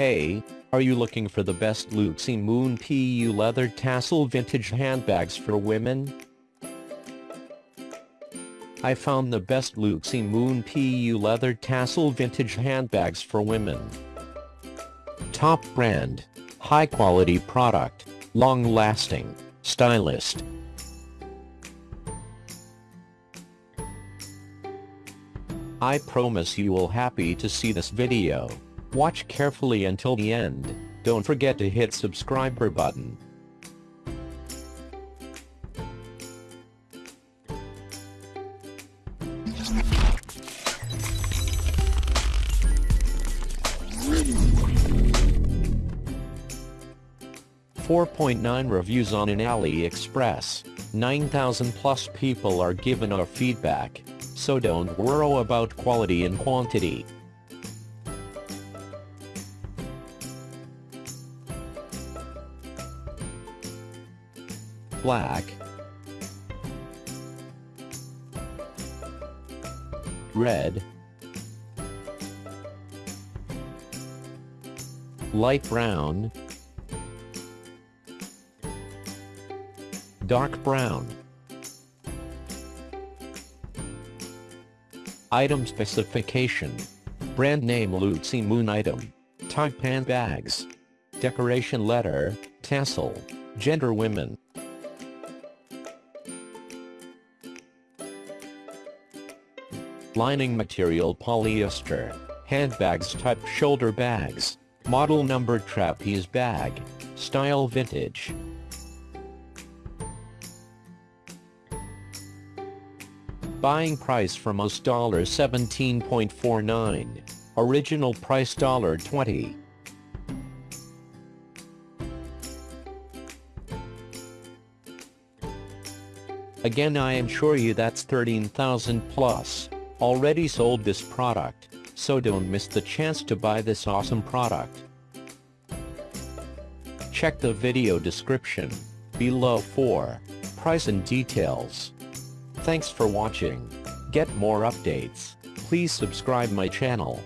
Hey, are you looking for the best Luxy Moon PU leather tassel vintage handbags for women? I found the best Luxy Moon PU leather tassel vintage handbags for women. Top brand, high quality product, long lasting, stylist. I promise you will happy to see this video. Watch carefully until the end. Don't forget to hit subscriber button. Four point nine reviews on an AliExpress. 9,000 plus people are given our feedback, so don't worry about quality and quantity. Black, red, light brown, dark brown. Item specification. Brand name Luxy Moon item. Type handbags. Decoration letter, tassel. Gender women. Lining material polyester. Handbags type shoulder bags. Model number trapeze bag. Style vintage. Buying price for most $17.49. Original price dollar $20. Again I am sure you that's 13,000 plus already sold this product, so don't miss the chance to buy this awesome product. Check the video description below for price and details. Thanks for watching. Get more updates, please subscribe my channel.